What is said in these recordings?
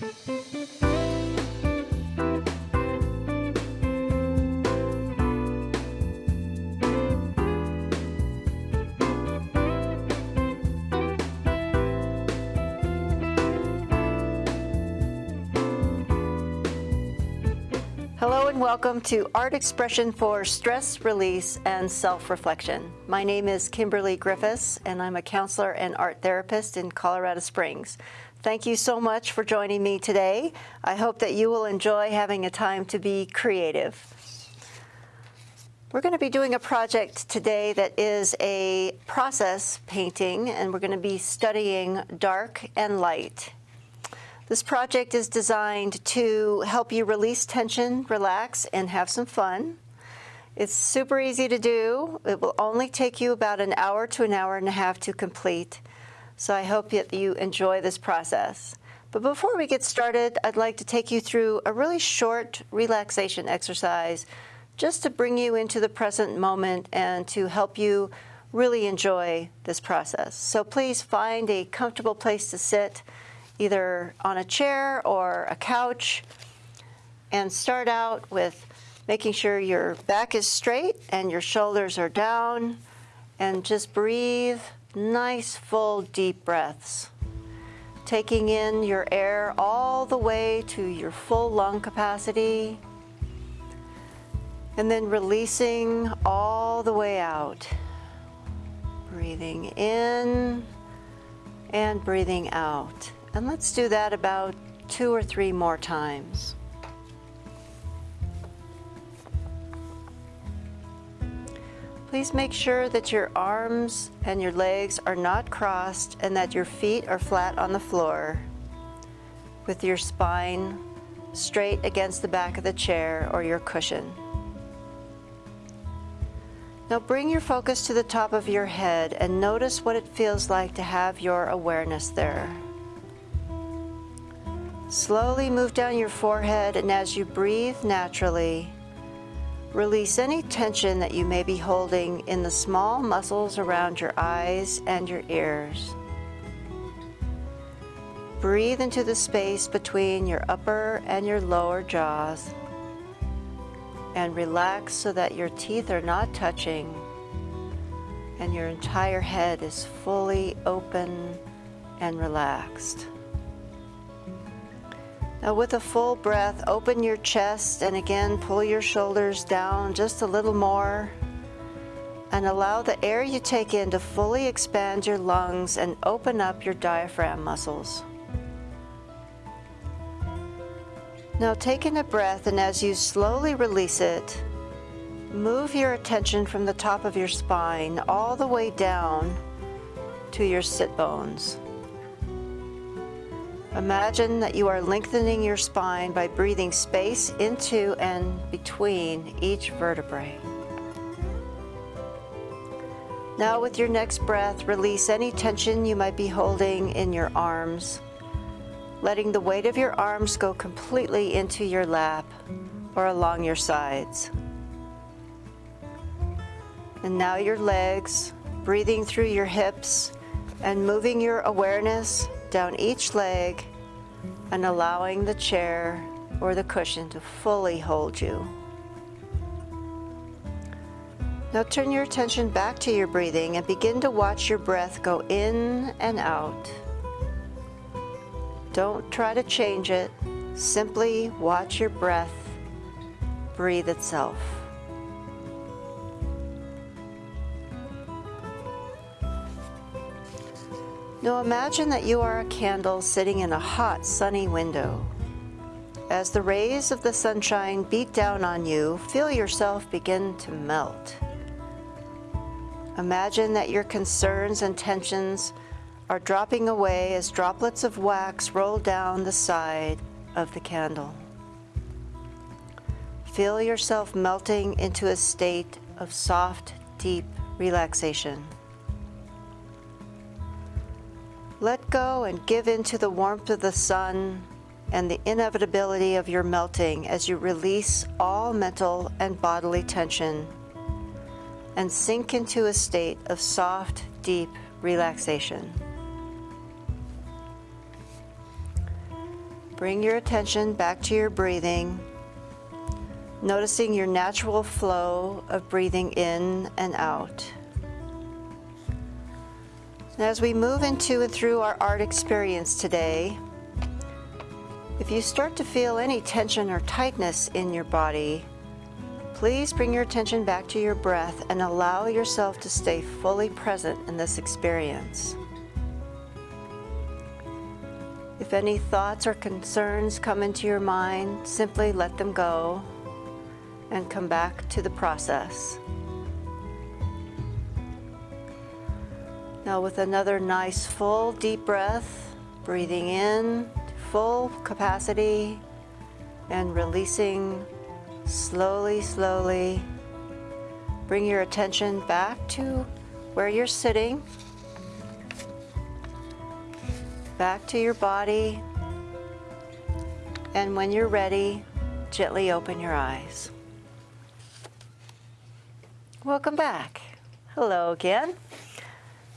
Hello and welcome to Art Expression for Stress Release and Self-Reflection. My name is Kimberly Griffiths and I'm a counselor and art therapist in Colorado Springs. Thank you so much for joining me today. I hope that you will enjoy having a time to be creative. We're going to be doing a project today that is a process painting and we're going to be studying dark and light this project is designed to help you release tension, relax, and have some fun. It's super easy to do. It will only take you about an hour to an hour and a half to complete. So I hope that you enjoy this process. But before we get started, I'd like to take you through a really short relaxation exercise just to bring you into the present moment and to help you really enjoy this process. So please find a comfortable place to sit either on a chair or a couch and start out with making sure your back is straight and your shoulders are down and just breathe nice full deep breaths. Taking in your air all the way to your full lung capacity. And then releasing all the way out. Breathing in and breathing out. And let's do that about two or three more times. Please make sure that your arms and your legs are not crossed and that your feet are flat on the floor with your spine straight against the back of the chair or your cushion. Now bring your focus to the top of your head and notice what it feels like to have your awareness there. Slowly move down your forehead and as you breathe naturally, release any tension that you may be holding in the small muscles around your eyes and your ears. Breathe into the space between your upper and your lower jaws and relax so that your teeth are not touching and your entire head is fully open and relaxed. Now with a full breath, open your chest and again pull your shoulders down just a little more and allow the air you take in to fully expand your lungs and open up your diaphragm muscles. Now take in a breath and as you slowly release it, move your attention from the top of your spine all the way down to your sit bones. Imagine that you are lengthening your spine by breathing space into and between each vertebrae. Now with your next breath, release any tension you might be holding in your arms, letting the weight of your arms go completely into your lap or along your sides. And now your legs, breathing through your hips and moving your awareness down each leg and allowing the chair or the cushion to fully hold you. Now turn your attention back to your breathing and begin to watch your breath go in and out. Don't try to change it, simply watch your breath breathe itself. Now imagine that you are a candle sitting in a hot sunny window. As the rays of the sunshine beat down on you, feel yourself begin to melt. Imagine that your concerns and tensions are dropping away as droplets of wax roll down the side of the candle. Feel yourself melting into a state of soft, deep relaxation. Let go and give in to the warmth of the sun and the inevitability of your melting as you release all mental and bodily tension and sink into a state of soft, deep relaxation. Bring your attention back to your breathing, noticing your natural flow of breathing in and out. As we move into and through our art experience today, if you start to feel any tension or tightness in your body, please bring your attention back to your breath and allow yourself to stay fully present in this experience. If any thoughts or concerns come into your mind, simply let them go and come back to the process. Now with another nice full deep breath, breathing in full capacity and releasing slowly, slowly. Bring your attention back to where you're sitting back to your body. And when you're ready, gently open your eyes. Welcome back. Hello again.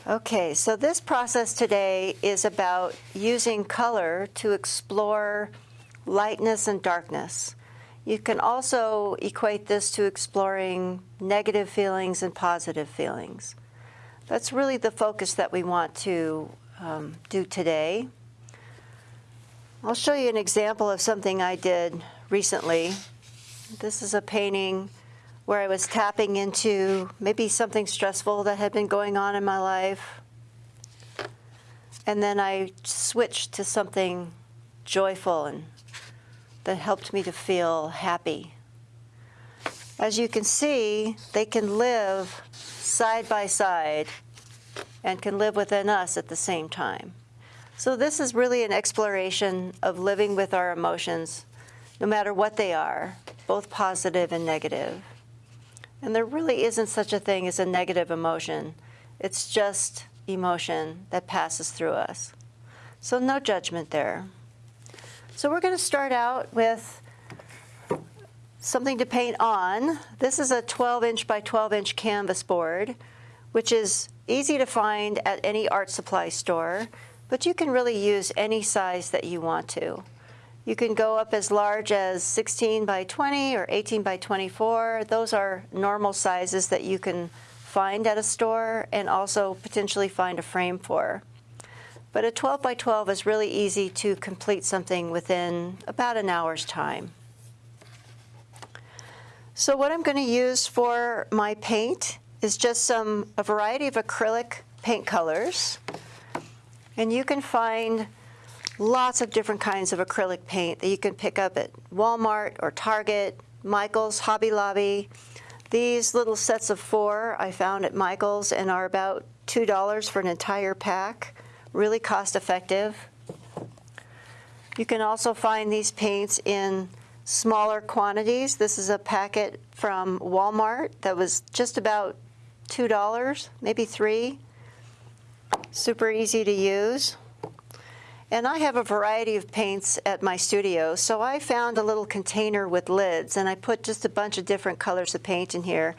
Okay, so this process today is about using color to explore lightness and darkness. You can also equate this to exploring negative feelings and positive feelings. That's really the focus that we want to um, do today. I'll show you an example of something I did recently. This is a painting where I was tapping into maybe something stressful that had been going on in my life. And then I switched to something joyful and that helped me to feel happy. As you can see, they can live side by side and can live within us at the same time. So this is really an exploration of living with our emotions, no matter what they are, both positive and negative. And there really isn't such a thing as a negative emotion. It's just emotion that passes through us. So no judgment there. So we're going to start out with something to paint on. This is a 12 inch by 12 inch canvas board, which is easy to find at any art supply store, but you can really use any size that you want to. You can go up as large as 16 by 20 or 18 by 24. Those are normal sizes that you can find at a store and also potentially find a frame for. But a 12 by 12 is really easy to complete something within about an hour's time. So what I'm going to use for my paint is just some a variety of acrylic paint colors. And you can find lots of different kinds of acrylic paint that you can pick up at Walmart or Target, Michael's, Hobby Lobby. These little sets of four I found at Michael's and are about $2 for an entire pack. Really cost effective. You can also find these paints in smaller quantities. This is a packet from Walmart that was just about $2, maybe 3 Super easy to use. And I have a variety of paints at my studio, so I found a little container with lids, and I put just a bunch of different colors of paint in here.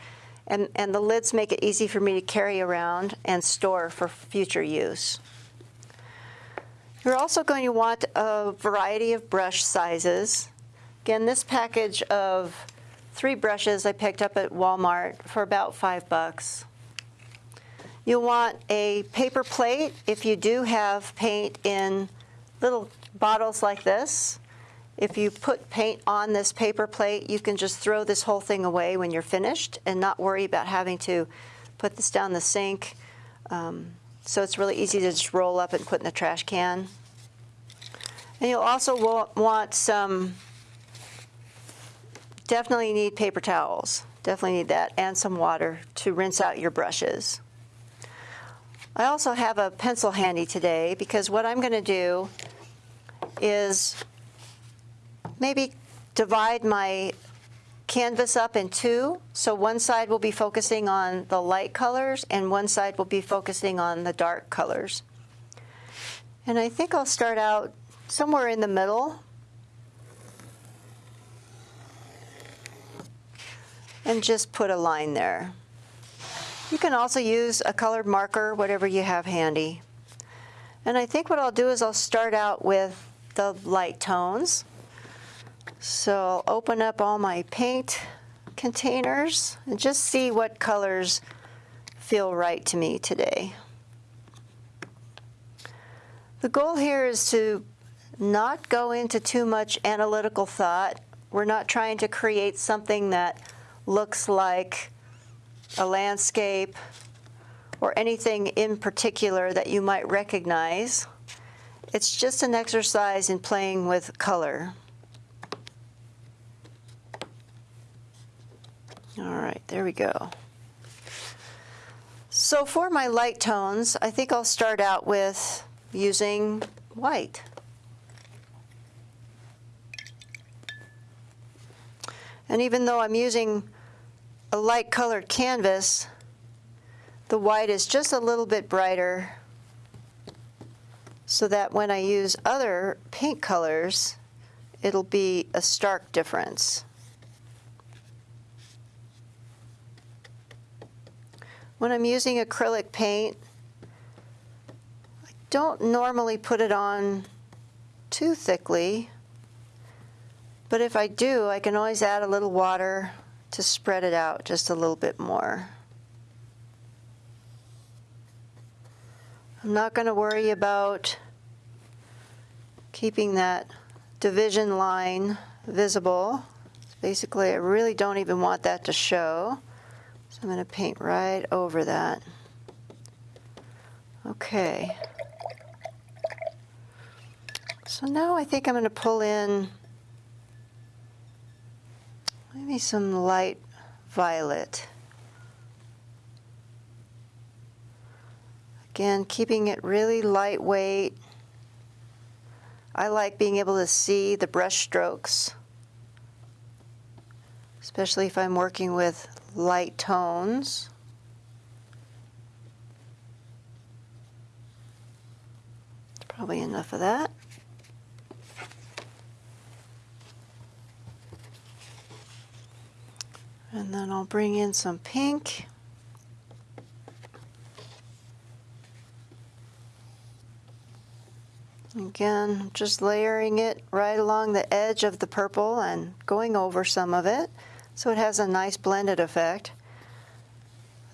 And, and the lids make it easy for me to carry around and store for future use. You're also going to want a variety of brush sizes. Again, this package of three brushes I picked up at Walmart for about five bucks. You'll want a paper plate if you do have paint in little bottles like this. If you put paint on this paper plate, you can just throw this whole thing away when you're finished and not worry about having to put this down the sink. Um, so it's really easy to just roll up and put in the trash can. And you'll also want some Definitely need paper towels. Definitely need that and some water to rinse out your brushes. I also have a pencil handy today because what I'm going to do is maybe divide my canvas up in two. So one side will be focusing on the light colors and one side will be focusing on the dark colors. And I think I'll start out somewhere in the middle and just put a line there. You can also use a colored marker, whatever you have handy. And I think what I'll do is I'll start out with the light tones. So I'll open up all my paint containers and just see what colors feel right to me today. The goal here is to not go into too much analytical thought. We're not trying to create something that looks like a landscape or anything in particular that you might recognize. It's just an exercise in playing with color. All right, there we go. So for my light tones, I think I'll start out with using white. And even though I'm using a light colored canvas, the white is just a little bit brighter so that when I use other paint colors, it'll be a stark difference. When I'm using acrylic paint, I don't normally put it on too thickly, but if I do, I can always add a little water to spread it out just a little bit more. I'm not going to worry about keeping that division line visible. Basically, I really don't even want that to show. So I'm going to paint right over that. Okay. So now I think I'm going to pull in maybe some light violet. Again, keeping it really lightweight. I like being able to see the brush strokes, especially if I'm working with light tones. Probably enough of that. And then I'll bring in some pink. Again, just layering it right along the edge of the purple and going over some of it so it has a nice blended effect.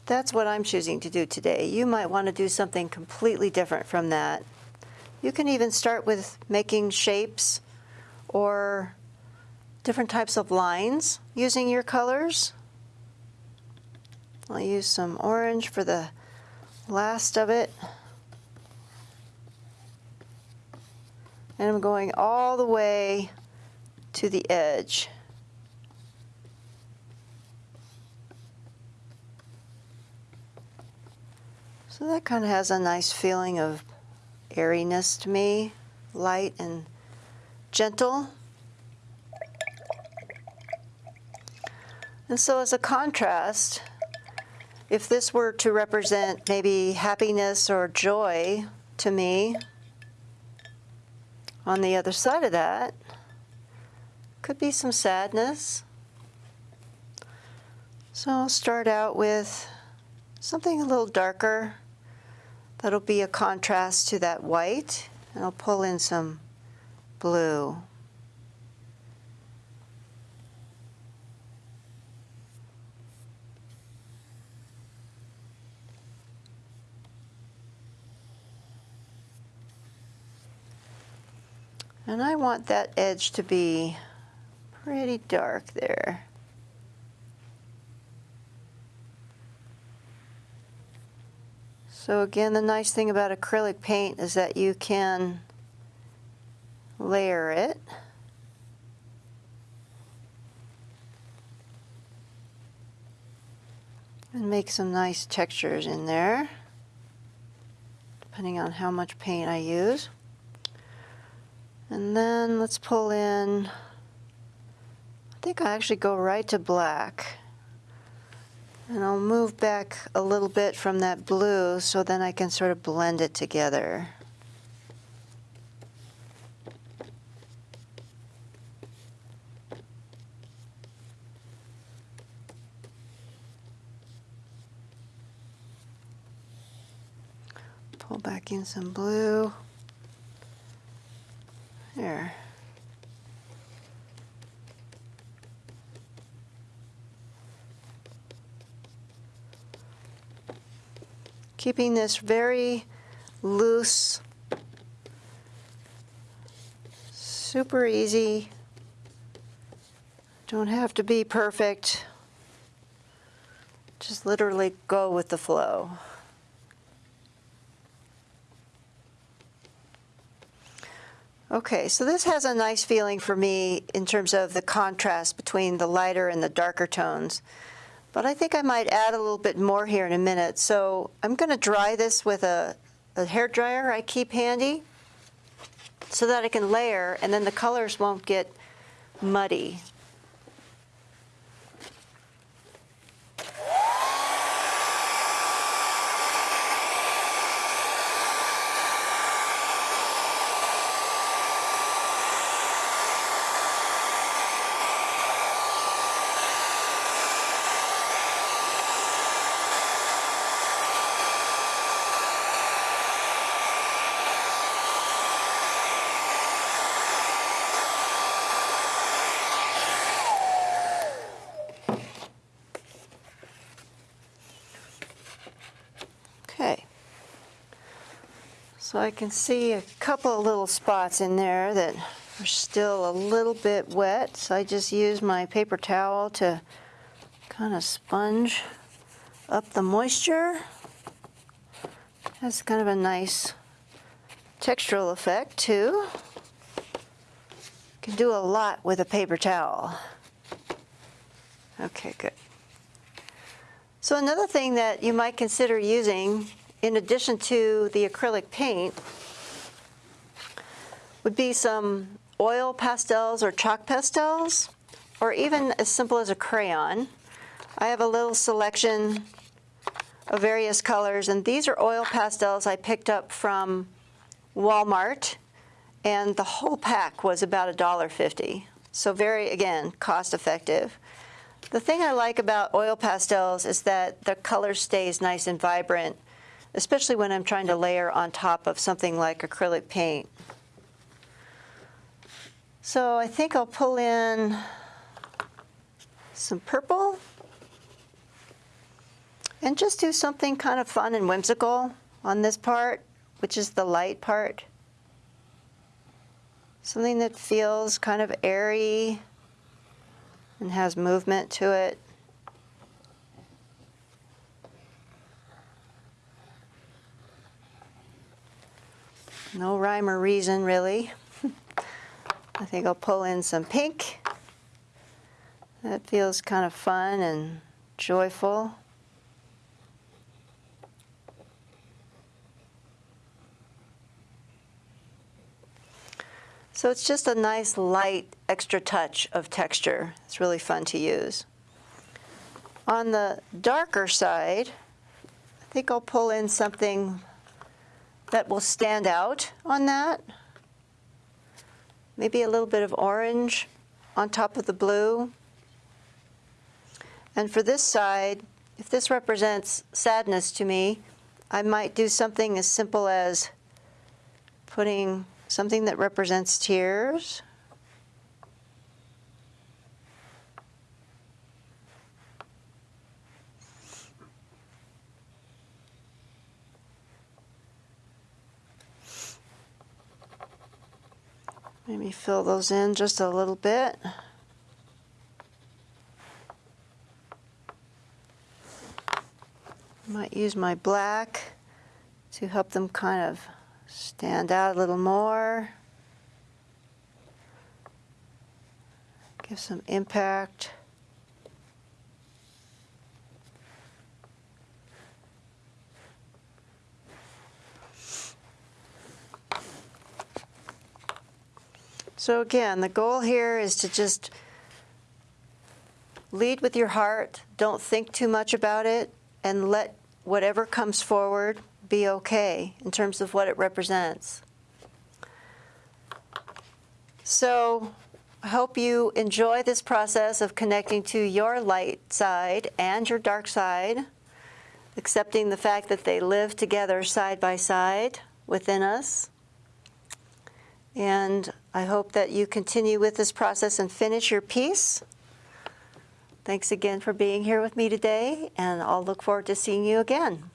That's what I'm choosing to do today. You might want to do something completely different from that. You can even start with making shapes or different types of lines using your colors. I'll use some orange for the last of it. And I'm going all the way to the edge. So that kind of has a nice feeling of airiness to me, light and gentle. And so as a contrast, if this were to represent maybe happiness or joy to me, on the other side of that could be some sadness. So I'll start out with something a little darker. That'll be a contrast to that white. And I'll pull in some blue. And I want that edge to be pretty dark there. So again, the nice thing about acrylic paint is that you can layer it. And make some nice textures in there, depending on how much paint I use. And then let's pull in, I think I actually go right to black. And I'll move back a little bit from that blue so then I can sort of blend it together. Pull back in some blue. There. Keeping this very loose, super easy. Don't have to be perfect. Just literally go with the flow. Okay, so this has a nice feeling for me in terms of the contrast between the lighter and the darker tones. But I think I might add a little bit more here in a minute. So I'm going to dry this with a, a hair dryer I keep handy so that I can layer and then the colors won't get muddy. Okay. So I can see a couple of little spots in there that are still a little bit wet. So I just use my paper towel to kind of sponge up the moisture. That's kind of a nice textural effect too. Can do a lot with a paper towel. Okay, good. So another thing that you might consider using in addition to the acrylic paint would be some oil pastels or chalk pastels, or even as simple as a crayon. I have a little selection of various colors, and these are oil pastels I picked up from Walmart, and the whole pack was about $1.50. So very, again, cost effective. The thing I like about oil pastels is that the color stays nice and vibrant, especially when I'm trying to layer on top of something like acrylic paint. So I think I'll pull in some purple and just do something kind of fun and whimsical on this part, which is the light part. Something that feels kind of airy, and has movement to it. No rhyme or reason, really. I think I'll pull in some pink. That feels kind of fun and joyful. So it's just a nice light extra touch of texture. It's really fun to use. On the darker side, I think I'll pull in something that will stand out on that. Maybe a little bit of orange on top of the blue. And for this side, if this represents sadness to me, I might do something as simple as putting something that represents tears. Maybe fill those in just a little bit. Might use my black to help them kind of stand out a little more. Give some impact. So again, the goal here is to just lead with your heart. Don't think too much about it and let whatever comes forward be okay in terms of what it represents. So I hope you enjoy this process of connecting to your light side and your dark side, accepting the fact that they live together side by side within us. And I hope that you continue with this process and finish your piece. Thanks again for being here with me today, and I'll look forward to seeing you again.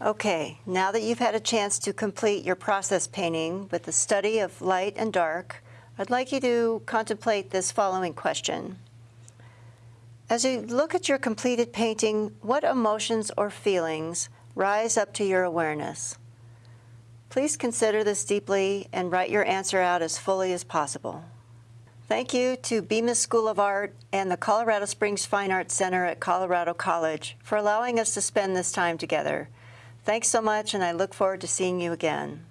Okay, now that you've had a chance to complete your process painting with the study of light and dark, I'd like you to contemplate this following question. As you look at your completed painting, what emotions or feelings rise up to your awareness? Please consider this deeply and write your answer out as fully as possible. Thank you to Bemis School of Art and the Colorado Springs Fine Arts Center at Colorado College for allowing us to spend this time together. Thanks so much, and I look forward to seeing you again.